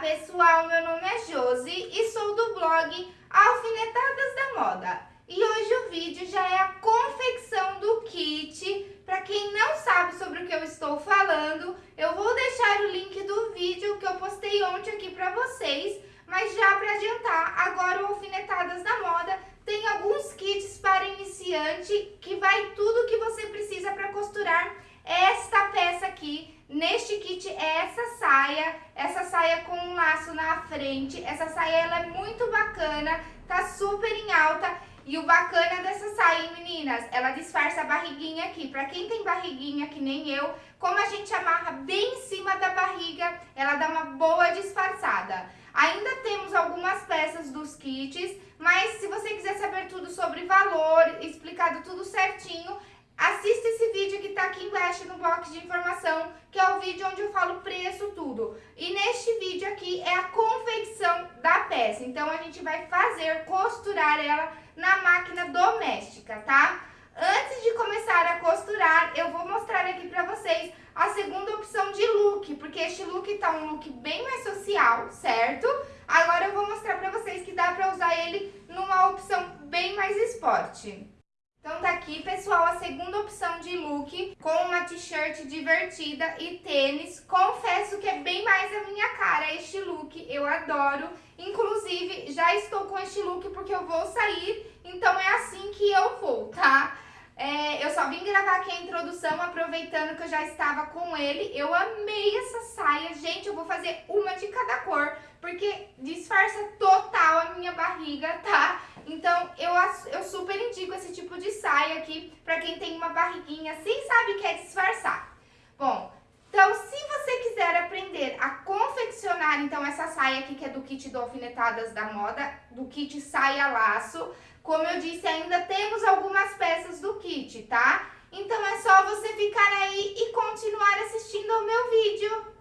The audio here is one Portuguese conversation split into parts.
pessoal, meu nome é Josi e sou do blog Alfinetadas da Moda. E hoje o vídeo já é a confecção do kit. Para quem não sabe sobre o que eu estou falando, eu vou deixar o link do vídeo que eu postei ontem aqui para vocês. Mas já para adiantar, agora o Alfinetadas da Moda tem alguns kits para iniciante que vai tudo que você precisa para costurar esta peça aqui Neste kit é essa saia, essa saia com um laço na frente. Essa saia ela é muito bacana, tá super em alta. E o bacana dessa saia, meninas, ela disfarça a barriguinha aqui. Pra quem tem barriguinha que nem eu, como a gente amarra bem em cima da barriga, ela dá uma boa disfarçada. Ainda temos algumas peças dos kits, mas se você quiser saber tudo sobre valor, explicado tudo certinho, Assista esse vídeo que tá aqui embaixo no box de informação, que é o vídeo onde eu falo preço, tudo. E neste vídeo aqui é a confecção da peça. Então, a gente vai fazer, costurar ela na máquina doméstica, tá? Antes de começar a costurar, eu vou mostrar aqui pra vocês a segunda opção de look, porque este look tá um look bem mais social, certo? Agora eu vou mostrar pra vocês que dá pra usar ele numa opção bem mais esporte. Então tá aqui, pessoal, a segunda opção de look com uma t-shirt divertida e tênis. Confesso que é bem mais a minha cara este look, eu adoro. Inclusive, já estou com este look porque eu vou sair, então é assim que eu vou, tá? É, eu só vim gravar aqui a introdução, aproveitando que eu já estava com ele. Eu amei essa saia. Gente, eu vou fazer uma de cada cor, porque disfarça total a minha barriga, tá? Então, eu, eu super indico esse tipo de saia aqui pra quem tem uma barriguinha assim, sabe, quer disfarçar. Bom, então, se você quiser aprender a confeccionar, então, essa saia aqui, que é do kit do Alfinetadas da Moda, do kit saia laço, como eu disse, ainda temos algumas peças do kit, tá? Então, é só você ficar aí e continuar assistindo ao meu vídeo.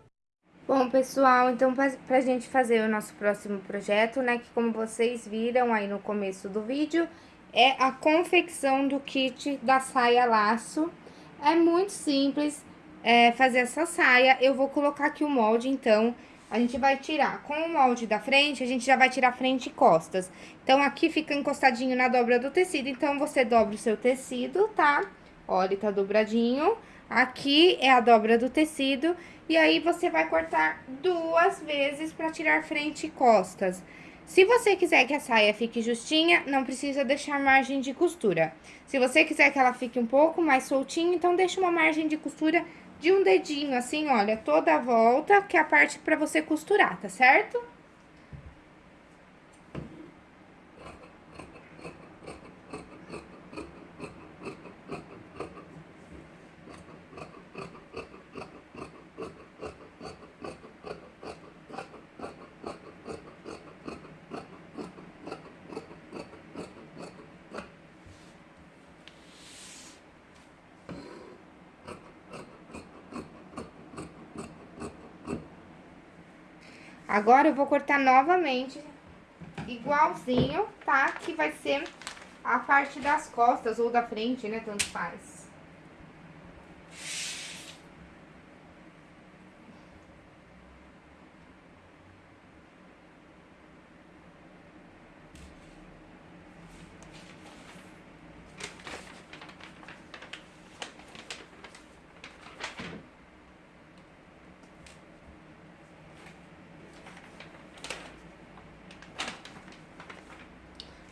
Bom, pessoal, então pra, pra gente fazer o nosso próximo projeto, né, que como vocês viram aí no começo do vídeo, é a confecção do kit da saia laço. É muito simples é, fazer essa saia. Eu vou colocar aqui o molde, então, a gente vai tirar com o molde da frente, a gente já vai tirar frente e costas. Então, aqui fica encostadinho na dobra do tecido, então, você dobra o seu tecido, tá? Olha, tá dobradinho. Aqui é a dobra do tecido e aí, você vai cortar duas vezes para tirar frente e costas. Se você quiser que a saia fique justinha, não precisa deixar margem de costura. Se você quiser que ela fique um pouco mais soltinha, então deixa uma margem de costura de um dedinho, assim, olha, toda a volta, que é a parte para você costurar, tá certo? Agora, eu vou cortar novamente, igualzinho, tá? Que vai ser a parte das costas ou da frente, né? Tanto faz.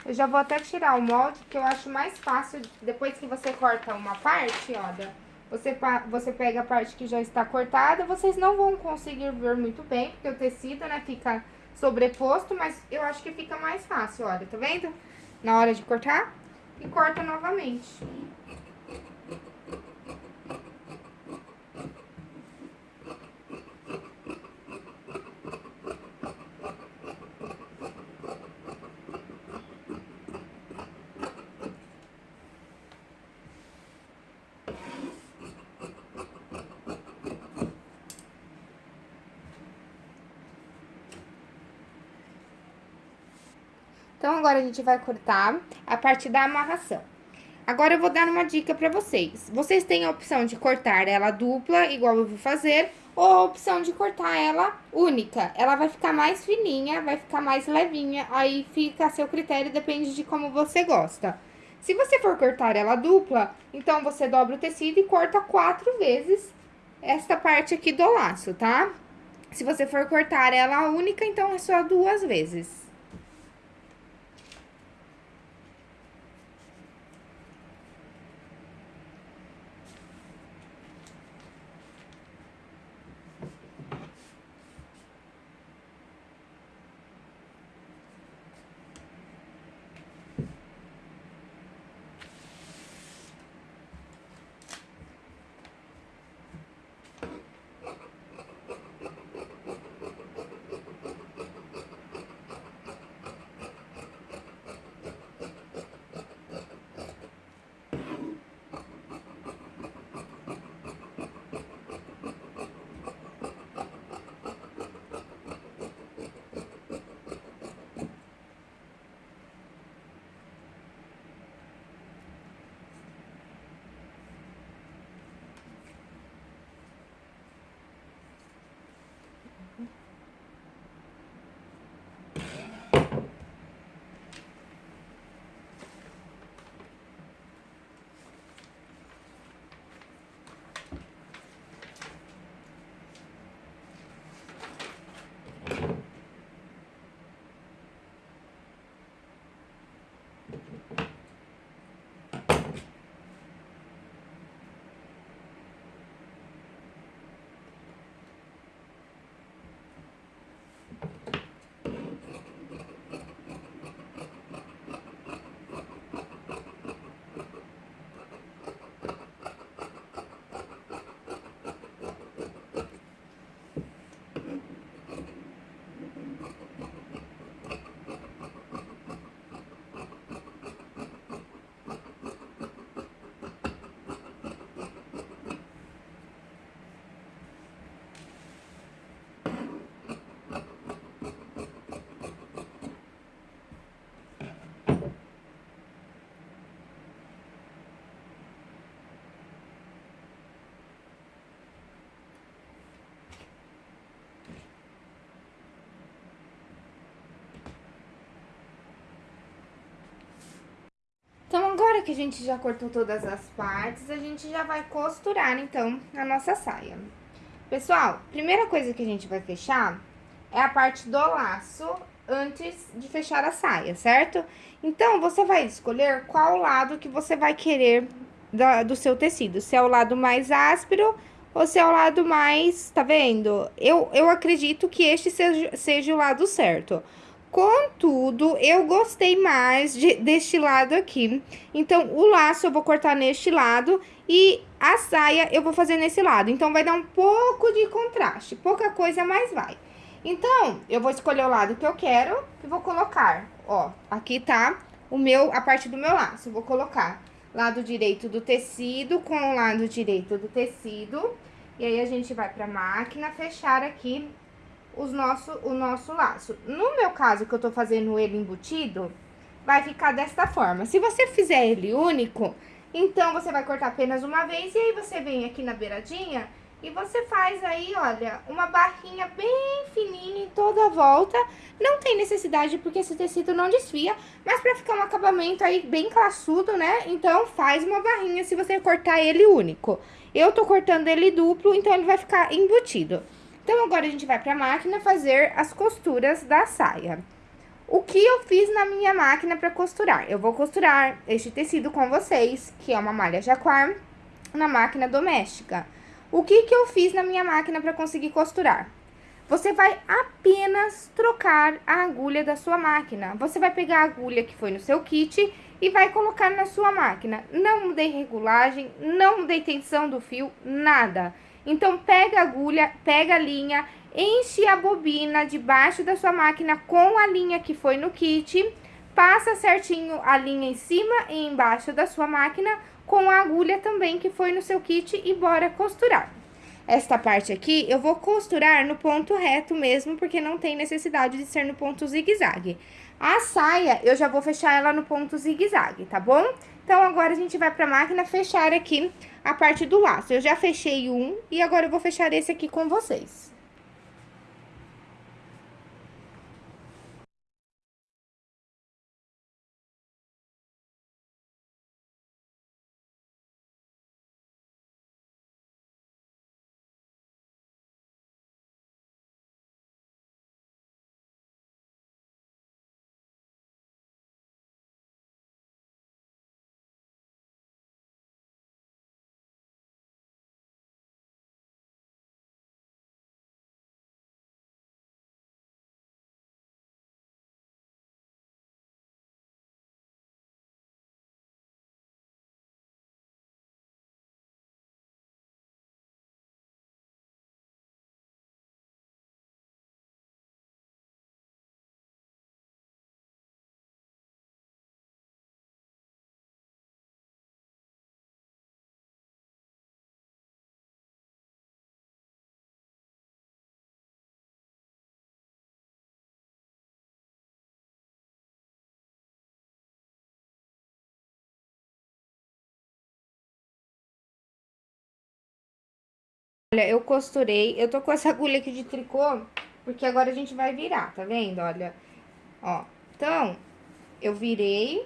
Eu já vou até tirar o molde, que eu acho mais fácil, depois que você corta uma parte, olha, você, você pega a parte que já está cortada, vocês não vão conseguir ver muito bem, porque o tecido, né, fica sobreposto, mas eu acho que fica mais fácil, olha, tá vendo? Na hora de cortar, e corta novamente. Então, agora a gente vai cortar a parte da amarração. Agora, eu vou dar uma dica pra vocês. Vocês têm a opção de cortar ela dupla, igual eu vou fazer, ou a opção de cortar ela única. Ela vai ficar mais fininha, vai ficar mais levinha, aí fica a seu critério, depende de como você gosta. Se você for cortar ela dupla, então você dobra o tecido e corta quatro vezes esta parte aqui do laço, tá? Se você for cortar ela única, então é só duas vezes. Agora que a gente já cortou todas as partes, a gente já vai costurar, então, a nossa saia. Pessoal, primeira coisa que a gente vai fechar é a parte do laço antes de fechar a saia, certo? Então, você vai escolher qual lado que você vai querer da, do seu tecido. Se é o lado mais áspero ou se é o lado mais, tá vendo? Eu, eu acredito que este seja, seja o lado certo. Contudo, eu gostei mais de, deste lado aqui. Então, o laço eu vou cortar neste lado e a saia eu vou fazer nesse lado. Então, vai dar um pouco de contraste, pouca coisa, mas vai. Então, eu vou escolher o lado que eu quero e vou colocar, ó, aqui tá o meu, a parte do meu laço. vou colocar lado direito do tecido com o lado direito do tecido. E aí, a gente vai pra máquina fechar aqui os nosso, o nosso laço. No meu caso, que eu tô fazendo ele embutido, vai ficar desta forma. Se você fizer ele único, então você vai cortar apenas uma vez e aí você vem aqui na beiradinha e você faz aí, olha, uma barrinha bem fininha em toda a volta. Não tem necessidade porque esse tecido não desfia, mas pra ficar um acabamento aí bem classudo, né? Então faz uma barrinha se você cortar ele único. Eu tô cortando ele duplo, então ele vai ficar embutido. Então, agora a gente vai pra máquina fazer as costuras da saia. O que eu fiz na minha máquina pra costurar? Eu vou costurar este tecido com vocês, que é uma malha jaquar, na máquina doméstica. O que que eu fiz na minha máquina pra conseguir costurar? Você vai apenas trocar a agulha da sua máquina. Você vai pegar a agulha que foi no seu kit e vai colocar na sua máquina. Não mudei regulagem, não mudei tensão do fio, nada. Então, pega a agulha, pega a linha, enche a bobina debaixo da sua máquina com a linha que foi no kit, passa certinho a linha em cima e embaixo da sua máquina com a agulha também que foi no seu kit e bora costurar. Esta parte aqui eu vou costurar no ponto reto mesmo, porque não tem necessidade de ser no ponto zigue-zague. A saia, eu já vou fechar ela no ponto zigue-zague, tá bom? Então, agora a gente vai pra máquina fechar aqui a parte do laço. Eu já fechei um e agora eu vou fechar esse aqui com vocês. Olha, eu costurei, eu tô com essa agulha aqui de tricô, porque agora a gente vai virar, tá vendo? Olha, ó. Então, eu virei.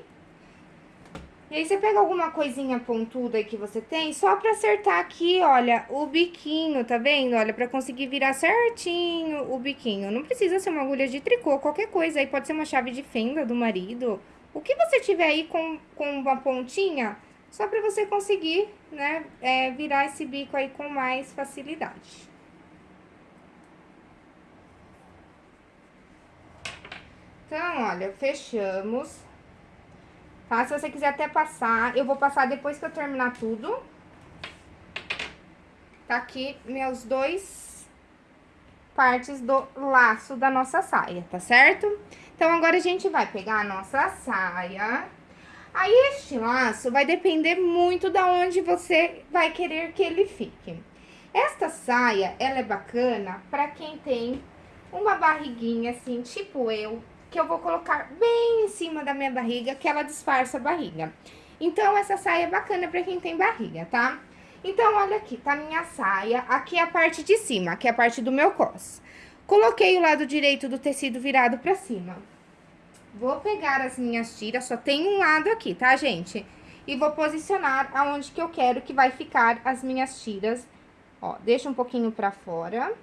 E aí, você pega alguma coisinha pontuda aí que você tem, só pra acertar aqui, olha, o biquinho, tá vendo? Olha, pra conseguir virar certinho o biquinho. Não precisa ser uma agulha de tricô, qualquer coisa aí, pode ser uma chave de fenda do marido. O que você tiver aí com, com uma pontinha, só para você conseguir, né, é, virar esse bico aí com mais facilidade. Então, olha, fechamos. Tá? Se você quiser até passar, eu vou passar depois que eu terminar tudo. Tá aqui meus dois partes do laço da nossa saia, tá certo? Então, agora a gente vai pegar a nossa saia Aí, este laço vai depender muito da onde você vai querer que ele fique. Esta saia, ela é bacana para quem tem uma barriguinha assim, tipo eu, que eu vou colocar bem em cima da minha barriga, que ela disfarça a barriga. Então, essa saia é bacana para quem tem barriga, tá? Então, olha aqui, tá minha saia, aqui é a parte de cima, aqui é a parte do meu cos. Coloquei o lado direito do tecido virado pra cima. Vou pegar as minhas tiras, só tem um lado aqui, tá, gente? E vou posicionar aonde que eu quero que vai ficar as minhas tiras. Ó, deixa um pouquinho pra fora.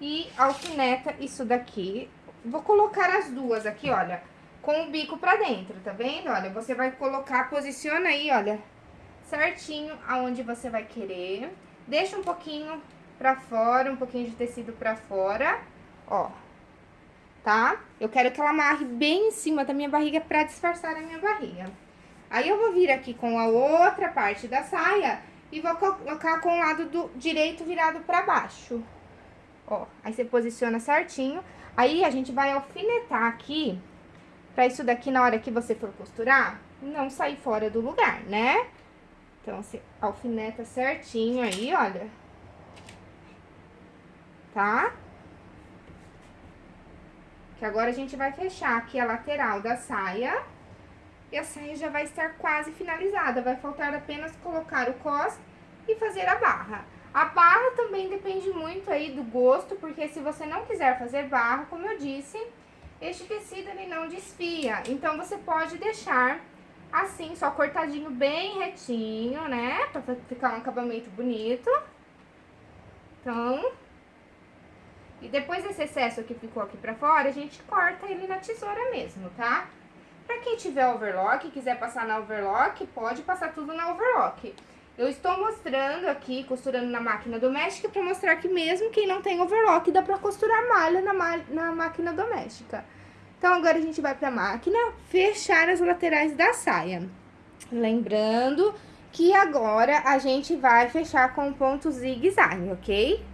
E alfineta isso daqui. Vou colocar as duas aqui, olha, com o bico pra dentro, tá vendo? Olha, você vai colocar, posiciona aí, olha, certinho aonde você vai querer. Deixa um pouquinho pra fora, um pouquinho de tecido pra fora, ó tá? Eu quero que ela amarre bem em cima da minha barriga pra disfarçar a minha barriga. Aí, eu vou vir aqui com a outra parte da saia e vou colocar com o lado do direito virado pra baixo. Ó, aí você posiciona certinho. Aí, a gente vai alfinetar aqui, pra isso daqui, na hora que você for costurar, não sair fora do lugar, né? Então, você alfineta certinho aí, olha. Tá? Que agora a gente vai fechar aqui a lateral da saia. E a saia já vai estar quase finalizada. Vai faltar apenas colocar o cos e fazer a barra. A barra também depende muito aí do gosto, porque se você não quiser fazer barra, como eu disse, este tecido ele não desfia. Então, você pode deixar assim, só cortadinho bem retinho, né? Pra ficar um acabamento bonito. Então, e depois desse excesso que ficou aqui pra fora, a gente corta ele na tesoura mesmo, tá? Pra quem tiver overlock, quiser passar na overlock, pode passar tudo na overlock. Eu estou mostrando aqui, costurando na máquina doméstica, pra mostrar que mesmo quem não tem overlock, dá pra costurar malha na, malha, na máquina doméstica. Então, agora a gente vai pra máquina fechar as laterais da saia. Lembrando que agora a gente vai fechar com ponto zigue-zague, ok?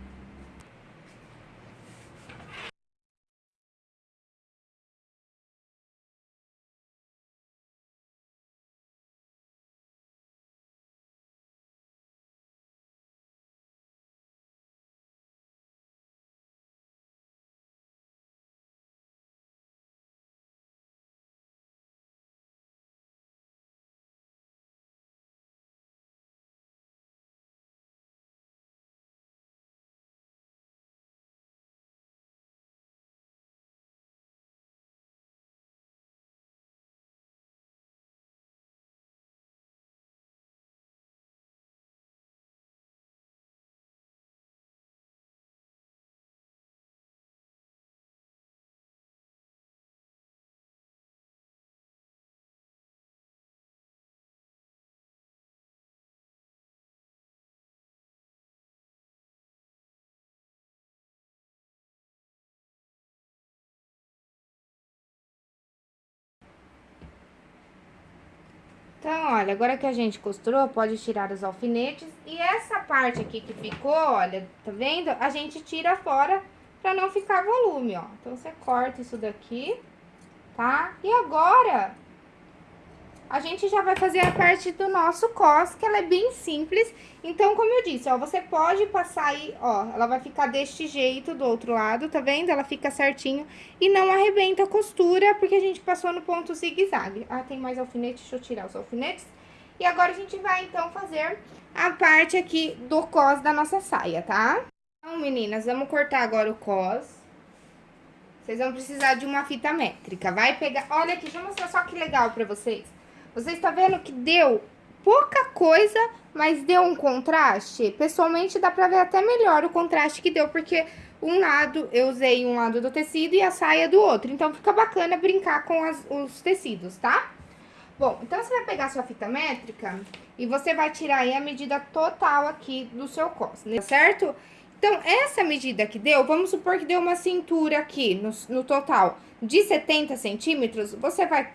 Então, olha, agora que a gente costurou, pode tirar os alfinetes. E essa parte aqui que ficou, olha, tá vendo? A gente tira fora pra não ficar volume, ó. Então, você corta isso daqui, tá? E agora, a gente já vai fazer a parte do nosso cos, que ela é bem simples. Então, como eu disse, ó, você pode passar aí, ó, ela vai ficar deste jeito do outro lado, tá vendo? Ela fica certinho e não arrebenta a costura, porque a gente passou no ponto zigue-zague. Ah, tem mais alfinete, deixa eu tirar os alfinetes. E agora a gente vai, então, fazer a parte aqui do cos da nossa saia, tá? Então, meninas, vamos cortar agora o cos. Vocês vão precisar de uma fita métrica. Vai pegar... Olha aqui, deixa eu mostrar só que legal pra vocês. Você está vendo que deu pouca coisa, mas deu um contraste? Pessoalmente, dá pra ver até melhor o contraste que deu, porque um lado, eu usei um lado do tecido e a saia do outro. Então, fica bacana brincar com as, os tecidos, tá? Bom, então, você vai pegar sua fita métrica e você vai tirar aí a medida total aqui do seu cos, né? certo? Então, essa medida que deu, vamos supor que deu uma cintura aqui no, no total de 70 centímetros, você vai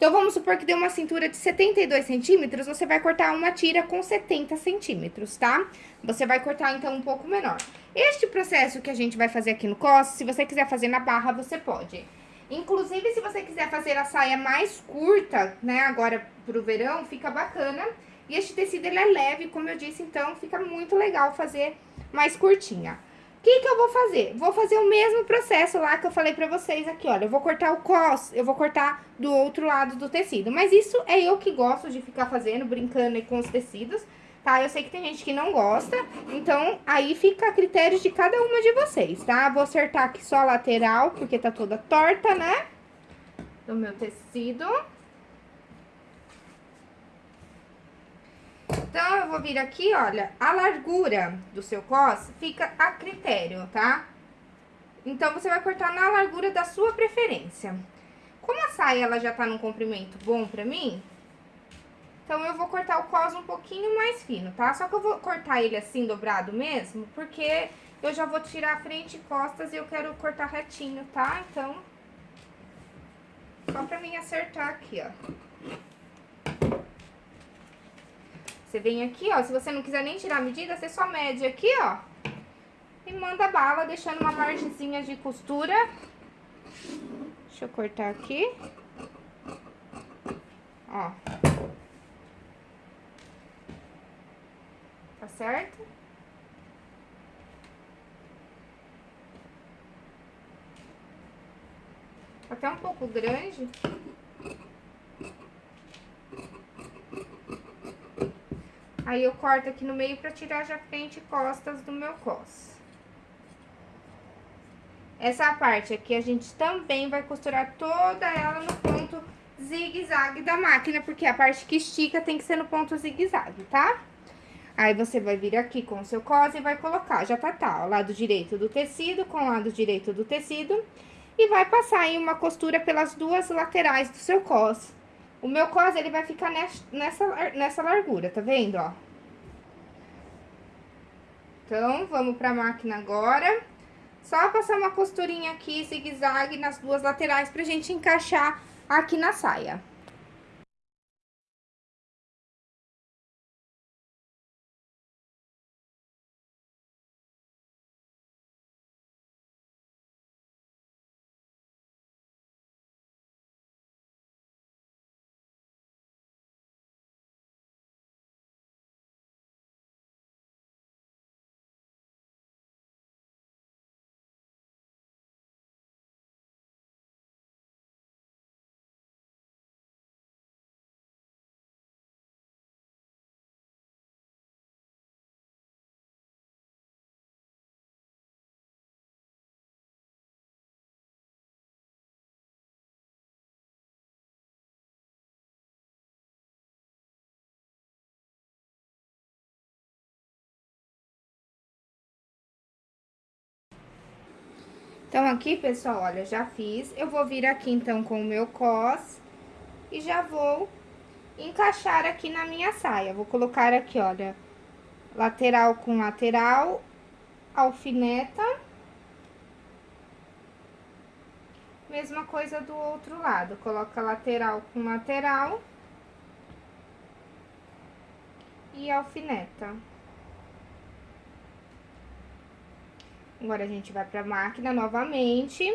então, vamos supor que deu uma cintura de 72 centímetros, você vai cortar uma tira com 70 centímetros, tá? Você vai cortar, então, um pouco menor. Este processo que a gente vai fazer aqui no cos, se você quiser fazer na barra, você pode. Inclusive, se você quiser fazer a saia mais curta, né, agora pro verão, fica bacana. E este tecido, ele é leve, como eu disse, então, fica muito legal fazer mais curtinha. O que que eu vou fazer? Vou fazer o mesmo processo lá que eu falei pra vocês aqui, olha. Eu vou cortar o cos, eu vou cortar do outro lado do tecido. Mas isso é eu que gosto de ficar fazendo, brincando com os tecidos, tá? Eu sei que tem gente que não gosta, então aí fica a critério de cada uma de vocês, tá? Vou acertar aqui só a lateral, porque tá toda torta, né? Do meu tecido. Então, eu vou vir aqui, olha, a largura do seu cos fica a critério, tá? Então, você vai cortar na largura da sua preferência. Como a saia, ela já tá num comprimento bom pra mim, então, eu vou cortar o cos um pouquinho mais fino, tá? Só que eu vou cortar ele assim, dobrado mesmo, porque eu já vou tirar a frente e costas e eu quero cortar retinho, tá? Então, só pra mim acertar aqui, ó. Você vem aqui, ó, se você não quiser nem tirar a medida, você só mede aqui, ó. E manda bala, deixando uma margenzinha de costura. Deixa eu cortar aqui. Ó. Tá certo? Tá até um pouco grande. Aí, eu corto aqui no meio pra tirar já frente e costas do meu cos. Essa parte aqui, a gente também vai costurar toda ela no ponto zigue-zague da máquina, porque a parte que estica tem que ser no ponto zigue-zague, tá? Aí, você vai vir aqui com o seu cos e vai colocar, já tá, tá, lado direito do tecido com o lado direito do tecido. E vai passar aí uma costura pelas duas laterais do seu cos. O meu cos, ele vai ficar nessa, nessa largura, tá vendo, ó? Então, vamos pra máquina agora. Só passar uma costurinha aqui, zigue-zague, nas duas laterais pra gente encaixar aqui na saia. Então, aqui, pessoal, olha, já fiz. Eu vou vir aqui, então, com o meu cos e já vou encaixar aqui na minha saia. Vou colocar aqui, olha, lateral com lateral, alfineta. Mesma coisa do outro lado, coloca lateral com lateral e alfineta. Agora, a gente vai pra máquina novamente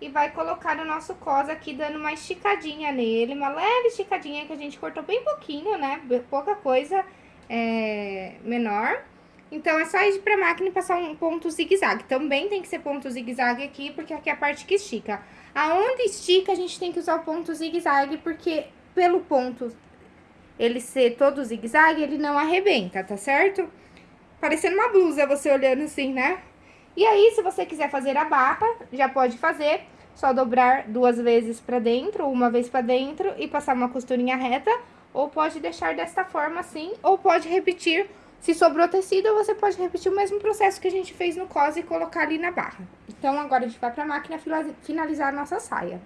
e vai colocar o nosso cos aqui, dando uma esticadinha nele, uma leve esticadinha que a gente cortou bem pouquinho, né? Pouca coisa é, menor. Então, é só ir pra máquina e passar um ponto zigue-zague. Também tem que ser ponto zigue-zague aqui, porque aqui é a parte que estica. Aonde estica, a gente tem que usar o ponto zigue-zague, porque pelo ponto ele ser todo zigue-zague, ele não arrebenta, tá certo? Parecendo uma blusa, você olhando assim, né? E aí, se você quiser fazer a barra, já pode fazer. Só dobrar duas vezes pra dentro, uma vez pra dentro e passar uma costurinha reta. Ou pode deixar desta forma assim, ou pode repetir. Se sobrou tecido, você pode repetir o mesmo processo que a gente fez no cos e colocar ali na barra. Então, agora a gente vai pra máquina finalizar a nossa saia.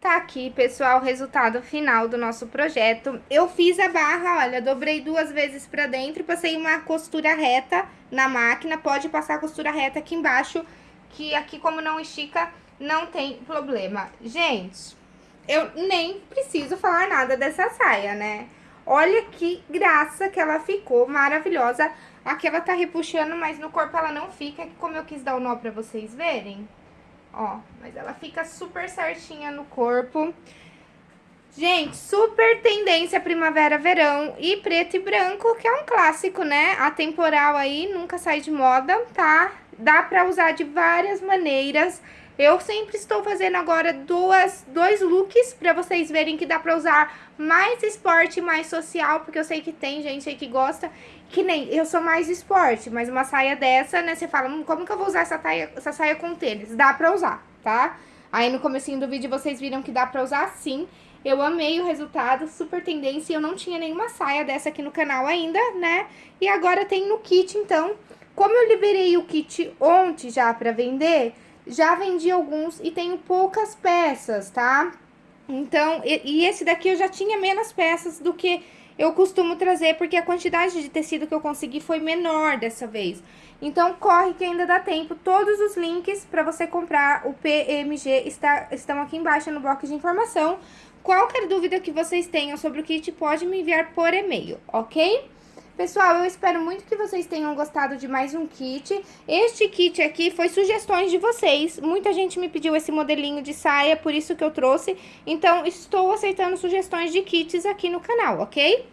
Tá aqui, pessoal, o resultado final do nosso projeto. Eu fiz a barra, olha, dobrei duas vezes pra dentro e passei uma costura reta na máquina. Pode passar a costura reta aqui embaixo, que aqui como não estica, não tem problema. Gente, eu nem preciso falar nada dessa saia, né? Olha que graça que ela ficou, maravilhosa. Aqui ela tá repuxando, mas no corpo ela não fica, como eu quis dar o nó pra vocês verem. Ó, mas ela fica super certinha no corpo. Gente, super tendência primavera-verão e preto e branco, que é um clássico, né? Atemporal aí, nunca sai de moda, tá? Dá pra usar de várias maneiras. Eu sempre estou fazendo agora duas, dois looks pra vocês verem que dá pra usar mais esporte, mais social, porque eu sei que tem gente aí que gosta. Que nem, eu sou mais esporte, mas uma saia dessa, né, você fala, hum, como que eu vou usar essa, taia, essa saia com tênis? Dá pra usar, tá? Aí no comecinho do vídeo vocês viram que dá pra usar sim. Eu amei o resultado, super tendência, eu não tinha nenhuma saia dessa aqui no canal ainda, né? E agora tem no kit, então, como eu liberei o kit ontem já pra vender, já vendi alguns e tenho poucas peças, tá? Então, e, e esse daqui eu já tinha menos peças do que eu costumo trazer, porque a quantidade de tecido que eu consegui foi menor dessa vez. Então, corre que ainda dá tempo. Todos os links para você comprar o PMG está, estão aqui embaixo no bloco de informação. Qualquer dúvida que vocês tenham sobre o kit, pode me enviar por e-mail, ok? Pessoal, eu espero muito que vocês tenham gostado de mais um kit. Este kit aqui foi sugestões de vocês. Muita gente me pediu esse modelinho de saia, por isso que eu trouxe. Então, estou aceitando sugestões de kits aqui no canal, ok?